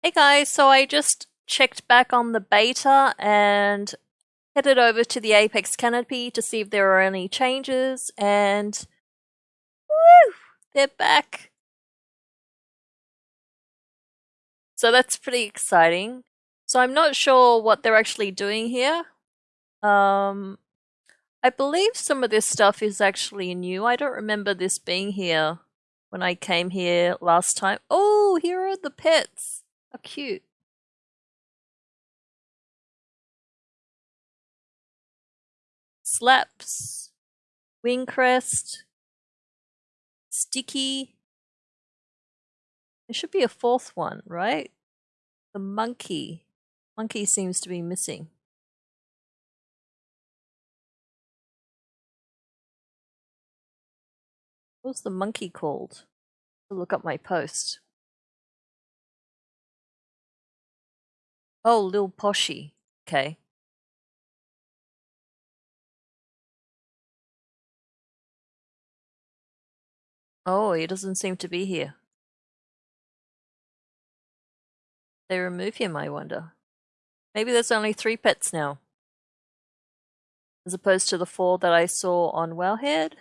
Hey guys, so I just checked back on the beta and headed over to the Apex Canopy to see if there are any changes and woo, they're back. So that's pretty exciting. So I'm not sure what they're actually doing here. Um, I believe some of this stuff is actually new. I don't remember this being here when I came here last time. Oh, here are the pets. Cute. Slaps, Wingcrest, Sticky. There should be a fourth one, right? The monkey. Monkey seems to be missing. What's the monkey called? I'll look up my post. Oh, Lil Poshy. Okay. Oh, he doesn't seem to be here. They remove him, I wonder. Maybe there's only three pets now. As opposed to the four that I saw on Wowhead.